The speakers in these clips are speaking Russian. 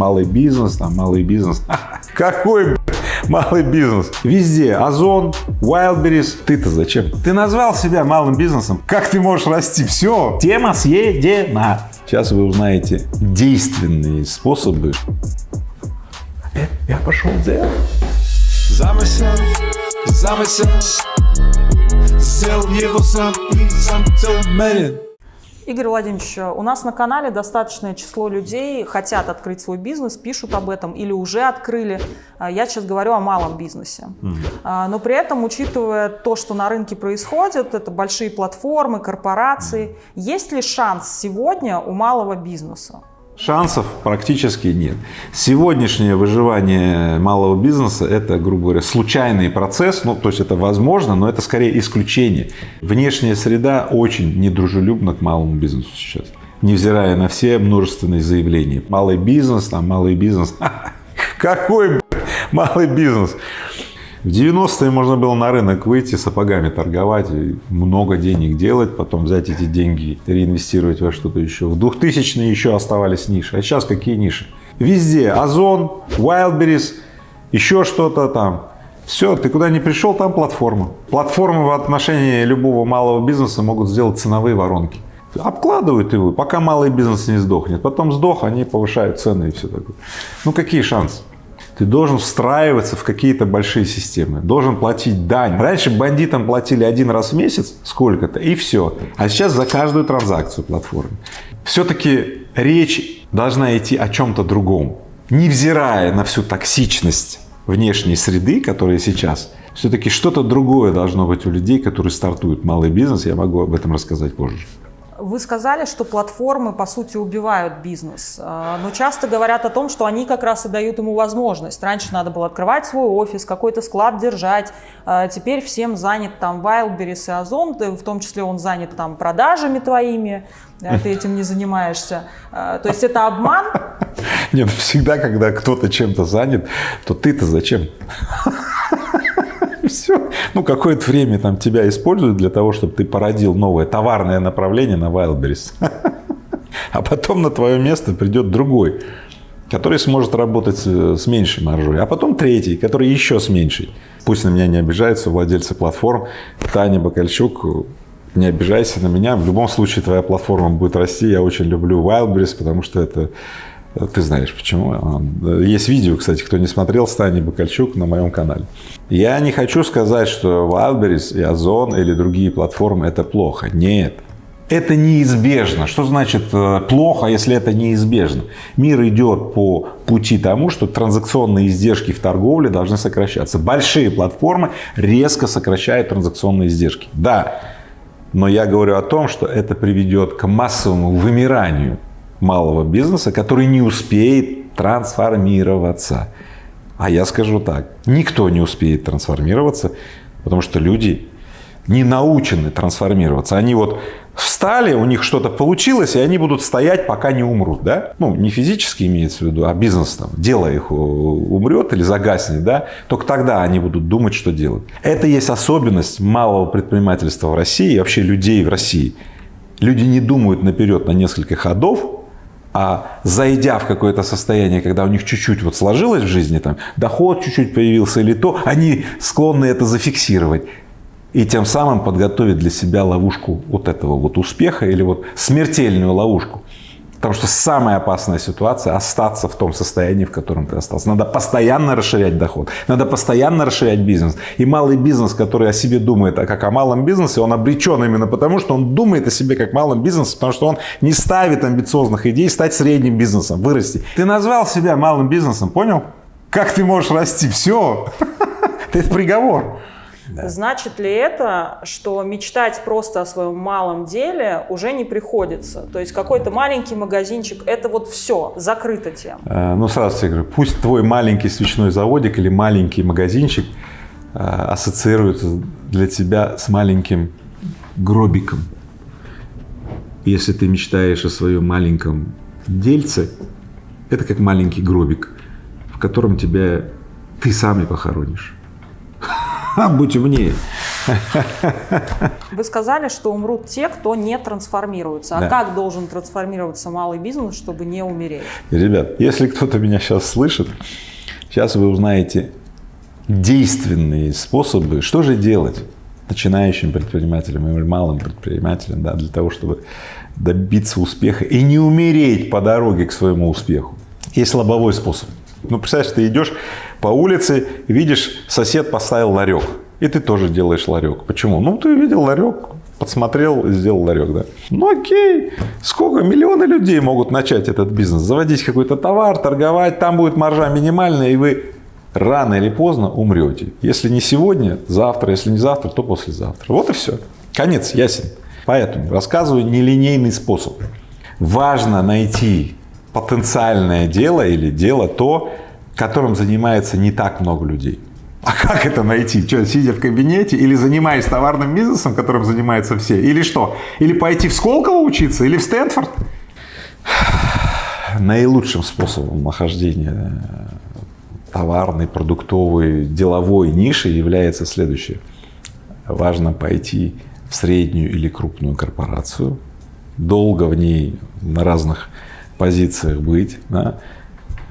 Малый бизнес, там малый бизнес. Какой малый бизнес? Везде Озон, Wildberries. Ты-то зачем? Ты назвал себя малым бизнесом. Как ты можешь расти? Все, тема съедена. Сейчас вы узнаете действенные способы. Опять я пошел делать. Замысел, замысел Сделал его сам и сам целомерен Игорь Владимирович, у нас на канале достаточное число людей хотят открыть свой бизнес, пишут об этом или уже открыли. А, я сейчас говорю о малом бизнесе. Угу. Но при этом, учитывая то, что на рынке происходит, это большие платформы, корпорации, есть ли шанс сегодня у малого бизнеса? Шансов практически нет. Сегодняшнее выживание малого бизнеса – это, грубо говоря, случайный процесс, ну, то есть это возможно, но это скорее исключение. Внешняя среда очень недружелюбна к малому бизнесу сейчас, невзирая на все множественные заявления. Малый бизнес, там, малый бизнес. Какой малый бизнес? В 90-е можно было на рынок выйти, сапогами торговать, много денег делать, потом взять эти деньги, реинвестировать во что-то еще. В 2000-е еще оставались ниши. А сейчас какие ниши? Везде. Озон, Wildberries, еще что-то там. Все, ты куда не пришел, там платформа. Платформы в отношении любого малого бизнеса могут сделать ценовые воронки. Обкладывают его, пока малый бизнес не сдохнет. Потом сдох, они повышают цены и все такое. Ну какие шансы? Ты должен встраиваться в какие-то большие системы, должен платить дань. Раньше бандитам платили один раз в месяц сколько-то и все, а сейчас за каждую транзакцию платформы. Все-таки речь должна идти о чем-то другом, невзирая на всю токсичность внешней среды, которая сейчас, все-таки что-то другое должно быть у людей, которые стартуют малый бизнес, я могу об этом рассказать позже. Вы сказали, что платформы, по сути, убивают бизнес, а, но часто говорят о том, что они как раз и дают ему возможность. Раньше надо было открывать свой офис, какой-то склад держать, а теперь всем занят там Wildberries и Озон, в том числе он занят там продажами твоими, а ты этим не занимаешься. То есть это обман? Нет, всегда, когда кто-то чем-то занят, то ты-то зачем? все. Ну, какое-то время там тебя используют для того, чтобы ты породил новое товарное направление на Wildberries. А потом на твое место придет другой, который сможет работать с меньшей маржой. А потом третий, который еще с меньшей. Пусть на меня не обижаются владельцы платформ. Таня Бакальчук, не обижайся на меня. В любом случае твоя платформа будет расти. Я очень люблю Wildberries, потому что это ты знаешь почему. Есть видео, кстати, кто не смотрел, Стани Бакальчук на моем канале. Я не хочу сказать, что Wildberries и Озон или другие платформы это плохо. Нет. Это неизбежно. Что значит э, плохо, если это неизбежно? Мир идет по пути тому, что транзакционные издержки в торговле должны сокращаться. Большие платформы резко сокращают транзакционные издержки. Да, но я говорю о том, что это приведет к массовому вымиранию малого бизнеса, который не успеет трансформироваться. А я скажу так, никто не успеет трансформироваться, потому что люди не научены трансформироваться. Они вот встали, у них что-то получилось, и они будут стоять, пока не умрут. Да? Ну, не физически имеется в виду, а бизнес, там, дело их умрет или загаснет, да? только тогда они будут думать, что делать. Это есть особенность малого предпринимательства в России и вообще людей в России. Люди не думают наперед на несколько ходов, а зайдя в какое-то состояние, когда у них чуть-чуть вот сложилось в жизни, там, доход чуть-чуть появился или то, они склонны это зафиксировать. И тем самым подготовить для себя ловушку вот этого вот успеха или вот смертельную ловушку. Потому что самая опасная ситуация – остаться в том состоянии, в котором ты остался. Надо постоянно расширять доход, надо постоянно расширять бизнес. И малый бизнес, который о себе думает а как о малом бизнесе, он обречен именно потому, что он думает о себе как малом бизнесе, потому что он не ставит амбициозных идей стать средним бизнесом, вырасти. Ты назвал себя малым бизнесом, понял? Как ты можешь расти? Все. Это приговор. Да. Значит ли это, что мечтать просто о своем малом деле уже не приходится? То есть какой-то маленький магазинчик, это вот все, закрыта тема? Э, ну, сразу тебе говорю, пусть твой маленький свечной заводик или маленький магазинчик э, ассоциируется для тебя с маленьким гробиком. Если ты мечтаешь о своем маленьком дельце, это как маленький гробик, в котором тебя ты сам и похоронишь. будь умнее. Вы сказали, что умрут те, кто не трансформируется. А Да. как должен трансформироваться малый бизнес, чтобы не умереть? Ребят, если кто-то меня сейчас слышит, сейчас вы узнаете действенные способы, что же делать начинающим предпринимателям или малым предпринимателям, да, для того, чтобы добиться успеха и не умереть по дороге к своему успеху. Есть лобовой способ. Ну, представляешь, ты идешь по улице, видишь, сосед поставил ларек, и ты тоже делаешь ларек. Почему? Ну, ты видел ларек, подсмотрел сделал ларек, да. Ну, окей, сколько, миллионы людей могут начать этот бизнес, заводить какой-то товар, торговать, там будет маржа минимальная, и вы рано или поздно умрете. Если не сегодня, завтра, если не завтра, то послезавтра. Вот и все. Конец ясен. Поэтому рассказываю нелинейный способ. Важно найти потенциальное дело или дело то, которым занимается не так много людей. А как это найти? Что, сидя в кабинете или занимаясь товарным бизнесом, которым занимаются все? Или что? Или пойти в Сколково учиться? Или в Стэнфорд? Наилучшим способом нахождения товарной, продуктовой, деловой ниши является следующее. Важно пойти в среднюю или крупную корпорацию, долго в ней на разных позициях быть, да,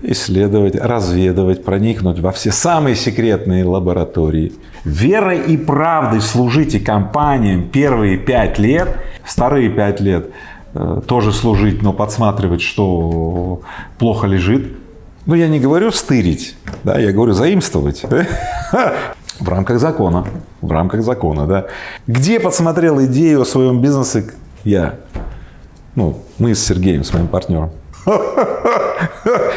исследовать, разведывать, проникнуть во все самые секретные лаборатории. Верой и правдой служите компаниям первые пять лет, вторые пять лет э, тоже служить, но подсматривать, что плохо лежит. Ну, я не говорю стырить, да, я говорю заимствовать. В рамках закона. В рамках закона, да. Где подсмотрел идею о своем бизнесе я? Ну, мы с Сергеем, с моим партнером.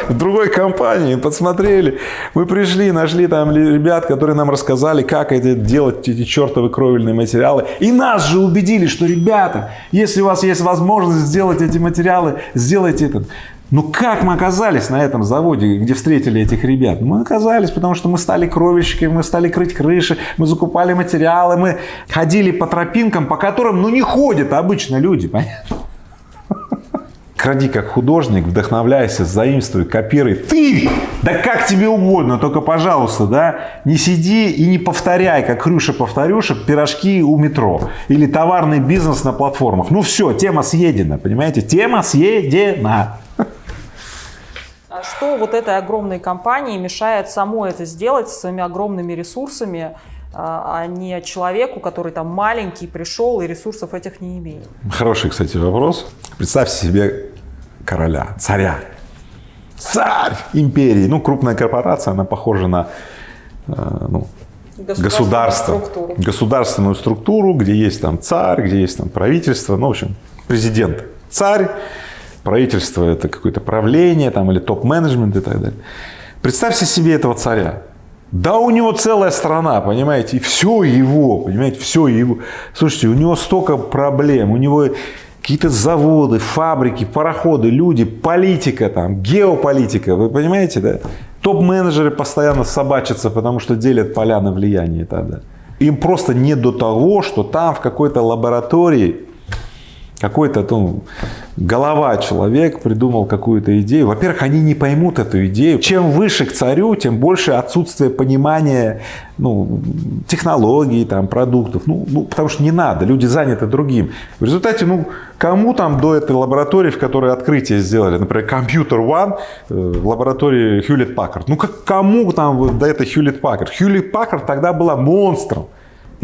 В другой компании подсмотрели. Мы пришли, нашли там ребят, которые нам рассказали, как это делать, эти чертовы кровельные материалы. И нас же убедили, что, ребята, если у вас есть возможность сделать эти материалы, сделайте это. Ну как мы оказались на этом заводе, где встретили этих ребят? Мы оказались, потому что мы стали кровельщиками, мы стали крыть крыши, мы закупали материалы, мы ходили по тропинкам, по которым ну не ходят обычно люди, понятно? Кради как художник, вдохновляйся, заимствуй, копируй. Ты! Да как тебе угодно, только, пожалуйста, да, не сиди и не повторяй, как Хрюша-повторюша, пирожки у метро. Или товарный бизнес на платформах. Ну все, тема съедена, понимаете? Тема съедена. А что вот этой огромной компании мешает самой это сделать со своими огромными ресурсами, а а не человеку, который там маленький, пришел и ресурсов этих не имеет? Хороший, кстати, вопрос. Представьте себе короля, царя. Царь империи. Ну, крупная корпорация, она похожа на э, ну, государство, структуру. государственную структуру, где есть там царь, где есть там правительство, ну, в общем, президент. Царь, правительство это какое-то правление там, или топ-менеджмент и так далее. Представьте себе этого царя. Да у него целая страна, понимаете, и все его, понимаете, все его. Слушайте, у него столько проблем, у него какие-то заводы, фабрики, пароходы, люди, политика там, геополитика, вы понимаете, да? Топ-менеджеры постоянно собачатся, потому что делят поля на влияние далее. Им просто не до того, что там в какой-то лаборатории какой-то ну, голова человек придумал какую-то идею. Во-первых, они не поймут эту идею. Чем выше к царю, тем больше отсутствие понимания ну, технологий, там, продуктов. Ну, ну, потому что не надо, люди заняты другим. В результате, ну, кому там до этой лаборатории, в которой открытие сделали, например, Computer One, э, лаборатории Hewlett Packard, ну, как, кому там до этой Hewlett Packard? Hewlett Packard тогда была монстром.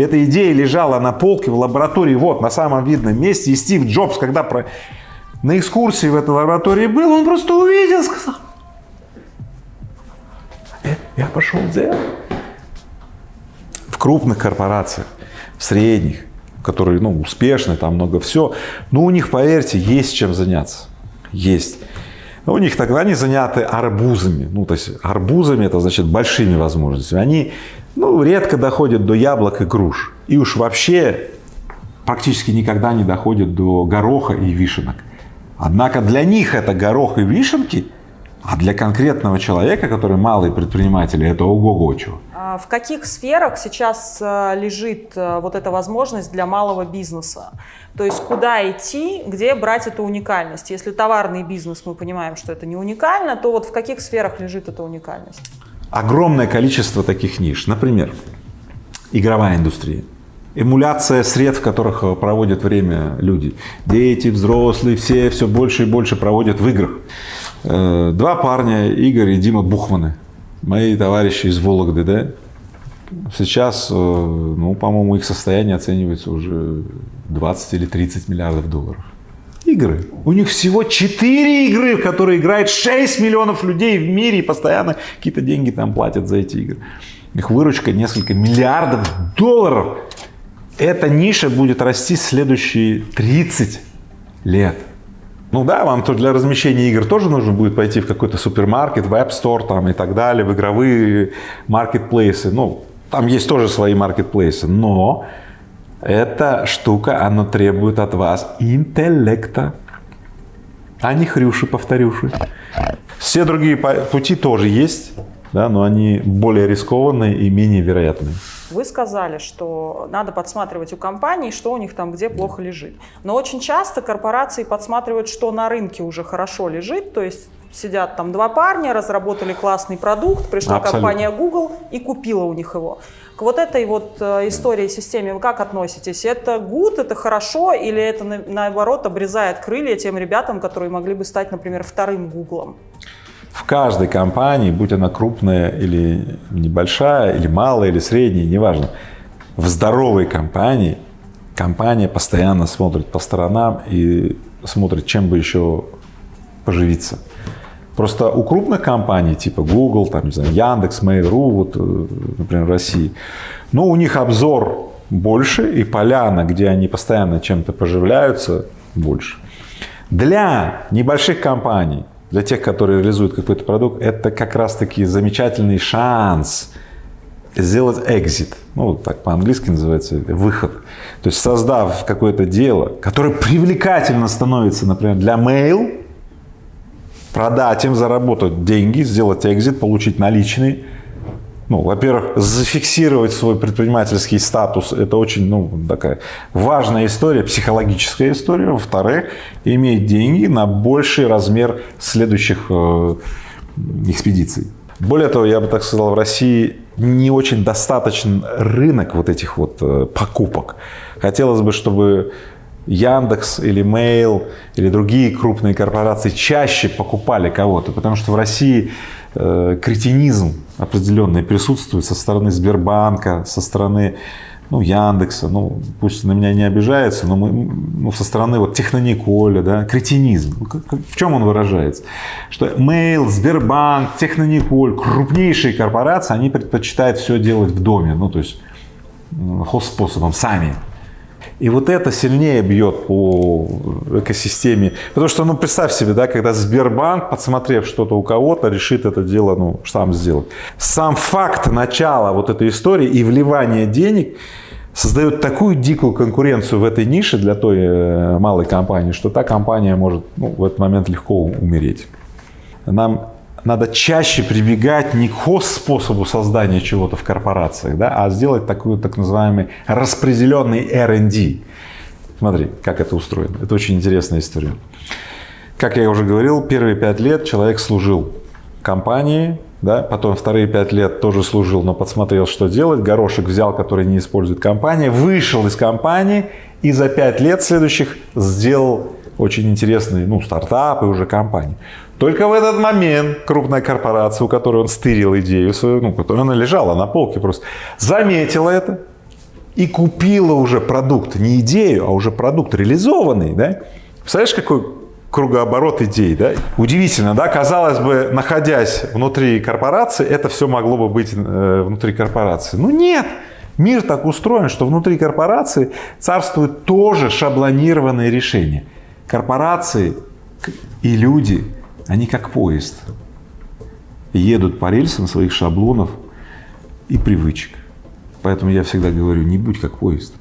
Эта идея лежала на полке в лаборатории, вот, на самом видном месте. И Стив Джобс, когда про... на экскурсии в этой лаборатории был, он просто увидел, сказал, «Э, я пошел делать. В крупных корпорациях, в средних, которые ну, успешны, там много все, но у них, поверьте, есть чем заняться. Есть. У них тогда они заняты арбузами. Ну, то есть арбузами это значит большими возможностями. Они ну, редко доходят до яблок и груш. И уж вообще практически никогда не доходят до гороха и вишенок. Однако для них это горох и вишенки, а для конкретного человека, который малый предприниматель, это ого-го чего. А В каких сферах сейчас э, лежит э, вот эта возможность для малого бизнеса? То есть куда идти, где брать эту уникальность? Если товарный бизнес, мы понимаем, что это не уникально, то вот в каких сферах лежит эта уникальность? Огромное количество таких ниш. Например, игровая индустрия. эмуляция сред, в которых э, проводят время люди. Дети, взрослые, все все больше и больше проводят в играх. Э, два парня, Игорь и Дима Бухманы, мои товарищи из Вологды, да, сейчас, э, ну, по-моему, их состояние оценивается уже 20 или 30 миллиардов долларов. Игры. У них всего 4 игры, в которые играет 6 миллионов людей в мире и постоянно какие-то деньги там платят за эти игры. Их выручка несколько миллиардов долларов. Эта ниша будет расти следующие 30 лет. Ну да, вам то для размещения игр тоже нужно будет пойти в какой-то супермаркет, в App Store там и так далее, в игровые маркетплейсы. Ну, там есть тоже свои маркетплейсы, но эта штука, она требует от вас интеллекта, а не хрюши, повторюши. Все другие пути тоже есть, да, но они более рискованные и менее вероятные. Вы сказали, что надо подсматривать у компаний, что у них там где плохо лежит. Но очень часто корпорации подсматривают, что на рынке уже хорошо лежит, то есть сидят там два парня, разработали классный продукт, пришла Абсолютно. компания Google и купила у них его. К вот этой вот э, истории системе вы как относитесь? Это good, это хорошо или это наоборот обрезает крылья тем ребятам, которые могли бы стать, например, вторым Гуглом? В каждой компании, будь она крупная или небольшая, или малая, или средняя, неважно, в здоровой компании компания постоянно смотрит по сторонам и смотрит, чем бы еще поживиться. Просто у крупных компаний, типа Google, там, не знаю, Яндекс, Mail.ru, вот, э, например, в России, ну, у них обзор больше, и поляна, где они постоянно чем-то поживляются, больше. Для небольших компаний для тех, которые реализуют какой-то продукт, это как раз-таки замечательный шанс сделать exit, ну, так по-английски называется, выход. То есть, создав какое-то дело, которое привлекательно становится, например, для mail, продать им, заработать деньги, сделать экзит, получить наличный, ну, во-первых, зафиксировать свой предпринимательский статус – это очень ну, такая важная история, психологическая история. Во-вторых, иметь деньги на больший размер следующих э, экспедиций. Более того, я бы так сказал, в России не очень достаточен рынок вот этих вот э, покупок. Хотелось бы, чтобы Яндекс или Mail или другие крупные корпорации чаще покупали кого-то, потому что в России э, кретинизм определенный присутствует со стороны Сбербанка, со стороны ну, Яндекса, ну, пусть на меня не обижается, но мы, ну, со стороны вот Технониколя, да, кретинизм. Ну, в чем он выражается? Что Mail, Сбербанк, Технониколь, крупнейшие корпорации, они предпочитают все делать в доме, ну, то есть способом сами. И вот это сильнее бьет по экосистеме. Потому что, ну, представь себе, да, когда Сбербанк, подсмотрев что-то у кого-то, решит это дело, ну, сам сделать. Сам факт начала вот этой истории и вливания денег создает такую дикую конкуренцию в этой нише для той э, малой компании, что та компания может ну, в этот момент легко умереть. Нам надо чаще прибегать не к способу создания чего-то в корпорациях, да, а сделать такой так называемый распределенный R&D. Смотри, как это устроено. Это очень интересная история. Как я уже говорил, первые пять лет человек служил компании, да, потом вторые пять лет тоже служил, но подсмотрел, что делать, горошек взял, который не использует компания, вышел из компании и за пять лет следующих сделал очень интересный ну, стартап и уже компанию. Только в этот момент крупная корпорация, у которой он стырил идею свою, ну, которая она лежала на полке просто, заметила это и купила уже продукт, не идею, а уже продукт реализованный, да? Представляешь, какой кругооборот идей, да? Удивительно, да? Казалось бы, находясь внутри корпорации, это все могло бы быть э, внутри корпорации. Ну нет! Мир так устроен, что внутри корпорации царствуют тоже шаблонированные решения. Корпорации и люди – они как поезд. Едут по рельсам своих шаблонов и привычек. Поэтому я всегда говорю, не будь как поезд.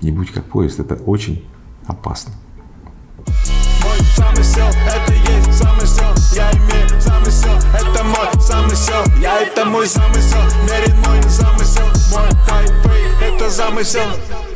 Не будь как поезд. Это очень опасно. Замысел, это мой замысел, мерен мой замысел, мой хайфей, это замысел.